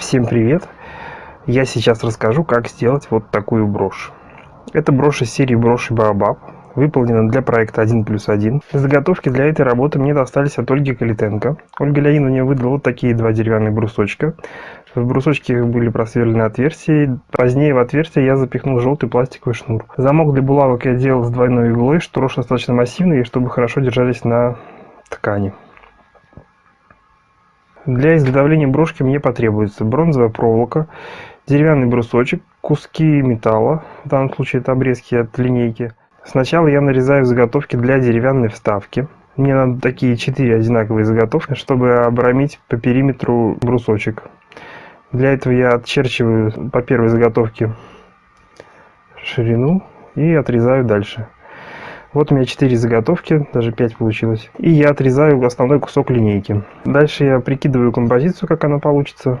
Всем привет! Я сейчас расскажу, как сделать вот такую брошь. Это брошь из серии броши Баобаб, выполнена для проекта 1 плюс 1. Заготовки для этой работы мне достались от Ольги Калитенко. Ольга Леонидовна выдала вот такие два деревянных брусочка. В брусочке были просверлены отверстия. Позднее в отверстие я запихнул желтый пластиковый шнур. Замок для булавок я делал с двойной иглой, что брошь достаточно массивный, чтобы хорошо держались на ткани. Для изготовления брошки мне потребуется бронзовая проволока, деревянный брусочек, куски металла, в данном случае это обрезки от линейки. Сначала я нарезаю заготовки для деревянной вставки. Мне надо такие четыре одинаковые заготовки, чтобы обрамить по периметру брусочек. Для этого я отчерчиваю по первой заготовке ширину и отрезаю дальше. Вот у меня 4 заготовки, даже 5 получилось. И я отрезаю основной кусок линейки. Дальше я прикидываю композицию, как она получится.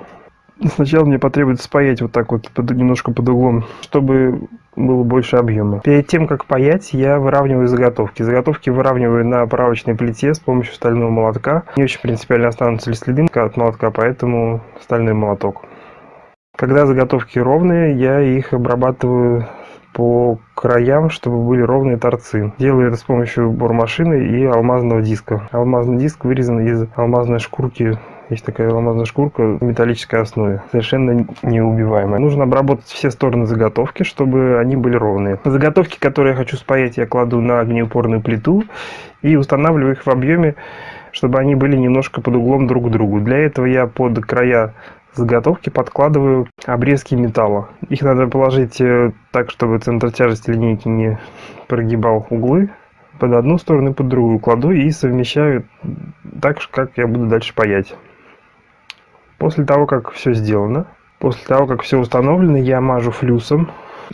Сначала мне потребуется спаять вот так вот, под, немножко под углом, чтобы было больше объема. Перед тем, как паять, я выравниваю заготовки. Заготовки выравниваю на правочной плите с помощью стального молотка. Не очень принципиально останутся ли следы от молотка, поэтому стальной молоток. Когда заготовки ровные, я их обрабатываю по краям, чтобы были ровные торцы. Делаю это с помощью бормашины и алмазного диска. Алмазный диск вырезан из алмазной шкурки есть такая алмазная шкурка в металлической основе, совершенно неубиваемая. Нужно обработать все стороны заготовки, чтобы они были ровные. Заготовки, которые я хочу спаять, я кладу на огнеупорную плиту и устанавливаю их в объеме, чтобы они были немножко под углом друг к другу. Для этого я под края заготовки подкладываю обрезки металла. Их надо положить э, так, чтобы центр тяжести линейки не прогибал углы под одну сторону и под другую кладу и совмещаю так, как я буду дальше паять. После того, как все сделано, после того, как все установлено, я мажу флюсом.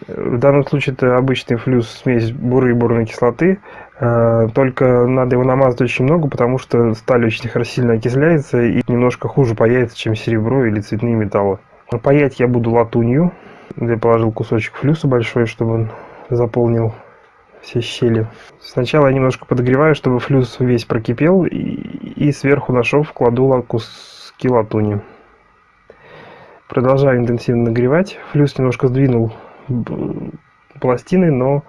В данном случае это обычный флюс смесь буры и бурной кислоты. Э, только надо его намазать очень много, потому что сталь очень сильно окисляется и немножко хуже паяется, чем серебро или цветные металлы. Паять я буду латунью. Я положил кусочек флюса большой, чтобы он заполнил все щели. Сначала я немножко подогреваю, чтобы флюс весь прокипел, и, и сверху на шов кладу куски латуни. Продолжаю интенсивно нагревать. Флюс немножко сдвинул пластины, но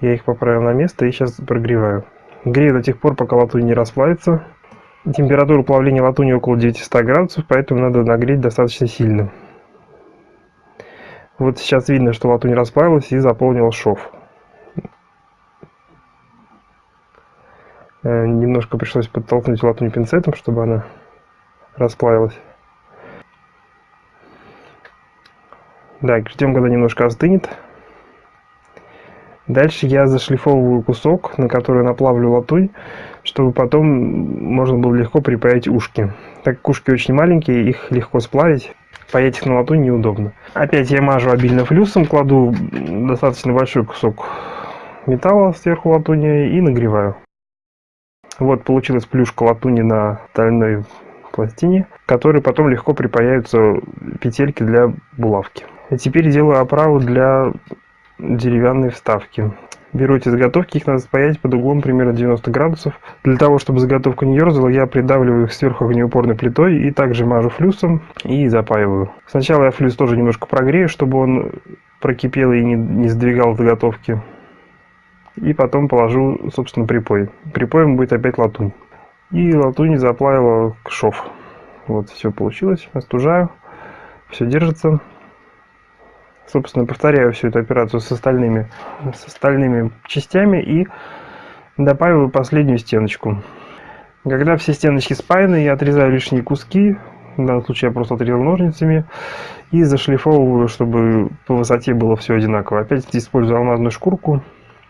я их поправил на место и сейчас прогреваю. Грею до тех пор, пока латунь не расплавится. Температура плавления латуни около 900 градусов, поэтому надо нагреть достаточно сильно. Вот сейчас видно, что латунь расплавилась и заполнила шов. Э, немножко пришлось подтолкнуть латунь пинцетом, чтобы она расплавилась. Так, ждем, когда немножко остынет. Дальше я зашлифовываю кусок, на который наплавлю латунь, чтобы потом можно было легко припаять ушки. Так как ушки очень маленькие, их легко сплавить. Паять их на латунь неудобно. Опять я мажу обильно флюсом, кладу достаточно большой кусок металла сверху латуни и нагреваю. Вот получилась плюшка латуни на стальной пластине, которые потом легко припаяются петельки для булавки. И теперь делаю оправу для деревянной вставки. Беру эти заготовки, их надо спаять под углом примерно 90 градусов. Для того, чтобы заготовка не ерзала, я придавливаю их сверху огнеупорной плитой и также мажу флюсом и запаиваю. Сначала я флюс тоже немножко прогрею, чтобы он прокипел и не, не сдвигал заготовки. И потом положу, собственно, припой. Припоем будет опять латунь. И латунь заплавила к шов. Вот, все получилось. Остужаю. Все держится собственно, повторяю всю эту операцию с остальными, с остальными частями и добавил последнюю стеночку. Когда все стеночки спаяны, я отрезаю лишние куски, в данном случае я просто отрезал ножницами, и зашлифовываю, чтобы по высоте было все одинаково. Опять использую алмазную шкурку.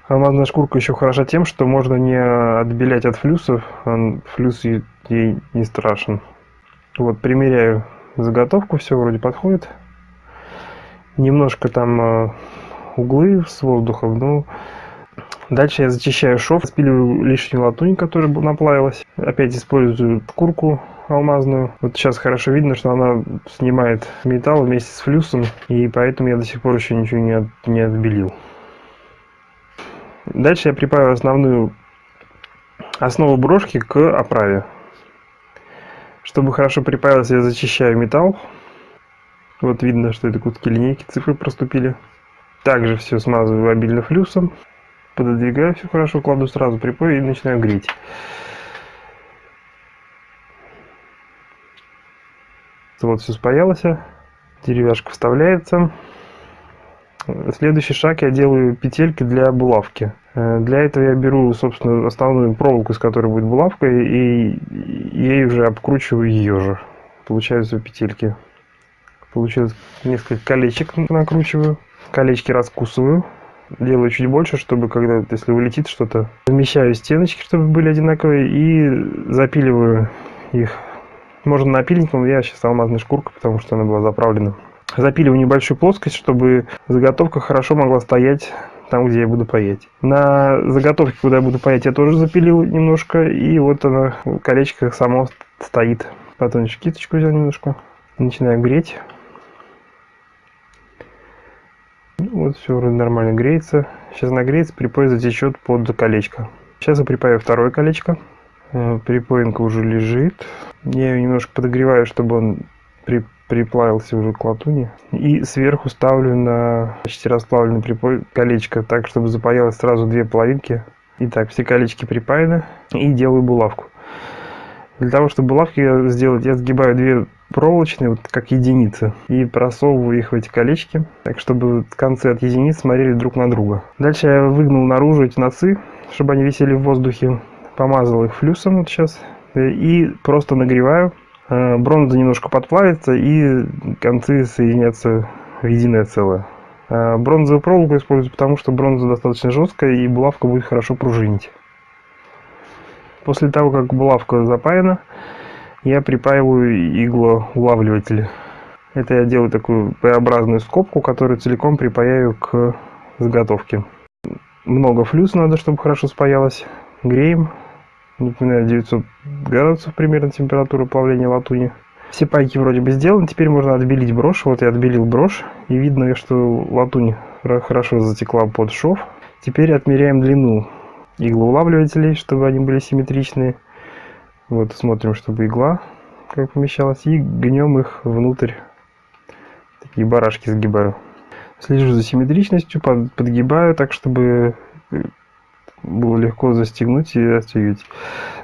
Алмазная шкурка еще хороша тем, что можно не отбелять от флюсов, а флюс ей не страшен. Вот, примеряю заготовку, все вроде подходит немножко там э, углы с воздухом, ну, Дальше я зачищаю шов, спиливаю лишнюю латунь, которая наплавилась. Опять использую шкурку алмазную. Вот сейчас хорошо видно, что она снимает металл вместе с флюсом, и поэтому я до сих пор еще ничего не, от, не отбелил. Дальше я припаю основную основу брошки к оправе. Чтобы хорошо припаялась, я зачищаю металл Вот видно, что это куски линейки, цифры проступили. Также все смазываю обильно флюсом. Пододвигаю все хорошо, кладу сразу припой и начинаю греть. Вот все спаялось. Деревяшка вставляется. Следующий шаг я делаю петельки для булавки. Э, для этого я беру, собственно, основную проволоку, из которой будет булавка, и ей уже обкручиваю ее же. Получаются петельки. Получилось несколько колечек накручиваю. Колечки раскусываю. Делаю чуть больше, чтобы когда, если улетит что-то, замещаю стеночки, чтобы были одинаковые, и запиливаю их. Можно напильником, я сейчас алмазной шкуркой, потому что она была заправлена. Запиливаю небольшую плоскость, чтобы заготовка хорошо могла стоять там, где я буду паять. На заготовке, куда я буду паять, я тоже запилил немножко, и вот она, колечко само стоит. Потом еще кисточку взял немножко, начинаю греть. Ну, вот все вроде нормально греется. Сейчас нагреется, припой затечет под колечко. Сейчас я припаю второе колечко. Э, припоинка уже лежит. Я ее немножко подогреваю, чтобы он при приплавился уже к латуни. И сверху ставлю на почти расплавленный припой колечко, так, чтобы запаялось сразу две половинки. Итак, все колечки припаяны. И делаю булавку. Для того, чтобы булавки сделать, я сгибаю две проволочные, вот как единицы, и просовываю их в эти колечки, так, чтобы концы от единиц смотрели друг на друга. Дальше я выгнул наружу эти носы, чтобы они висели в воздухе. Помазал их флюсом вот сейчас. И просто нагреваю Э, бронза немножко подплавится и концы соединятся в единое целое. Э, бронзовую проволоку использую, потому что бронза достаточно жесткая и булавка будет хорошо пружинить. После того, как булавка запаяна, я припаиваю иглоулавливатель. Это я делаю такую П-образную скобку, которую целиком припаяю к заготовке. Много флюс надо, чтобы хорошо спаялось. Греем Напоминаю, 900 градусов примерно температура плавления латуни. Все пайки вроде бы сделаны, теперь можно отбелить брошь. Вот я отбелил брошь, и видно, что латунь хорошо затекла под шов. Теперь отмеряем длину иглоулавливателей, чтобы они были симметричные. Вот смотрим, чтобы игла как помещалась, и гнем их внутрь. Такие барашки сгибаю. Слежу за симметричностью, подгибаю так, чтобы было легко застегнуть и отстегивать.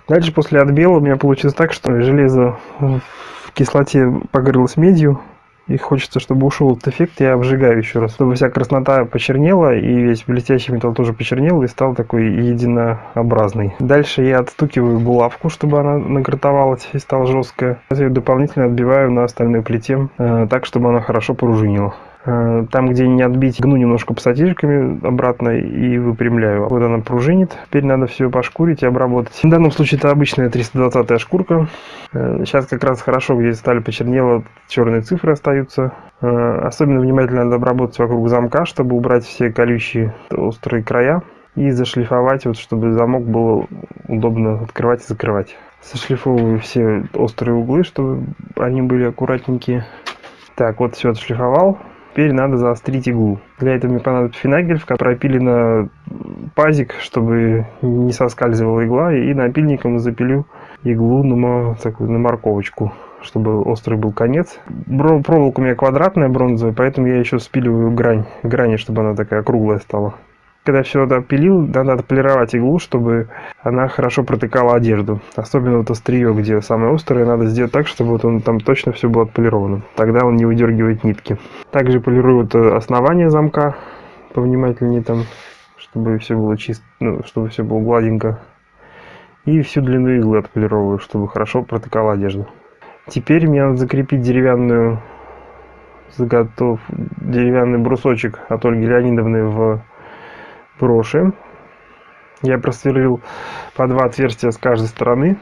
Дальше после отбела у меня получилось так, что железо в кислоте погорелось медью, и хочется, чтобы ушел этот эффект, я обжигаю еще раз, чтобы вся краснота почернела, и весь блестящий металл тоже почернел, и стал такой единообразный. Дальше я отстукиваю булавку, чтобы она награтовалась и стала жесткая. Я ее дополнительно отбиваю на остальной плите, э, так, чтобы она хорошо пружинила. Э, там, где не отбить, гну немножко пассатижками обратно и выпрямляю. Вот она пружинит. Теперь надо все пошкурить и обработать. В данном случае это обычная 320 шкурка. Э, сейчас как раз хорошо, где сталь почернела, черные цифры остаются. Э, особенно внимательно надо обработать вокруг замка, чтобы убрать все колючие острые края. И зашлифовать, вот, чтобы замок было удобно открывать и закрывать. Сошлифовываю все острые углы, чтобы они были аккуратненькие. Так, вот все отшлифовал. Теперь надо заострить иглу. Для этого мне понадобится финагель, в пропилена пазик, чтобы не соскальзывала игла. И напильником запилю иглу на, такую, на морковочку, чтобы острый был конец. Проволока у меня квадратная бронзовая, поэтому я еще спиливаю грань, грани, чтобы она такая круглая стала. Когда все это опилил, надо отполировать иглу, чтобы она хорошо протыкала одежду. Особенно вот острие, где самое острое, надо сделать так, чтобы вот он там точно все было отполировано. Тогда он не выдергивает нитки. Также полирую вот основание замка повнимательнее там, чтобы все было чисто, ну, чтобы все было гладенько. И всю длину иглы отполировываю, чтобы хорошо протыкала одежду. Теперь мне надо закрепить деревянную заготов, деревянный брусочек от Ольги Леонидовны в броши. Я просверлил по два отверстия с каждой стороны.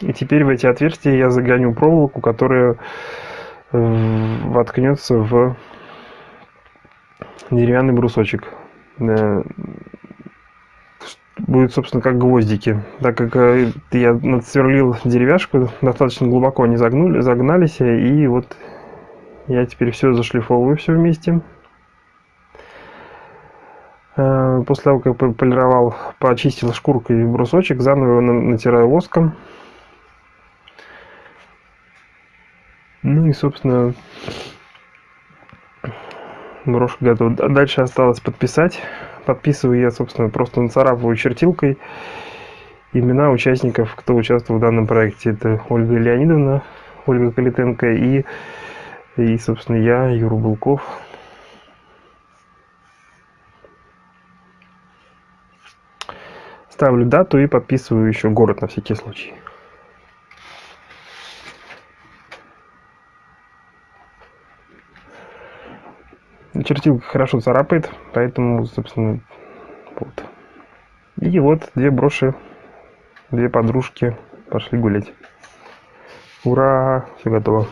И теперь в эти отверстия я загоню проволоку, которая э, воткнется в деревянный брусочек. Э, будет, собственно, как гвоздики. Так как э, я надсверлил деревяшку, достаточно глубоко они загнули, загнались, и вот я теперь все зашлифовываю все вместе. Э, после того, как полировал, почистил шкуркой брусочек, заново его натираю воском. Ну и, собственно, Брошка готова. Дальше осталось подписать. Подписываю я, собственно, просто нацарапываю чертилкой имена участников, кто участвовал в данном проекте. Это Ольга Леонидовна, Ольга Калитенко и, и собственно, я, Юра Булков. Ставлю дату и подписываю еще город на всякий случай. Чертилка хорошо царапает, поэтому, собственно, вот. И вот две броши, две подружки пошли гулять. Ура! Все готово.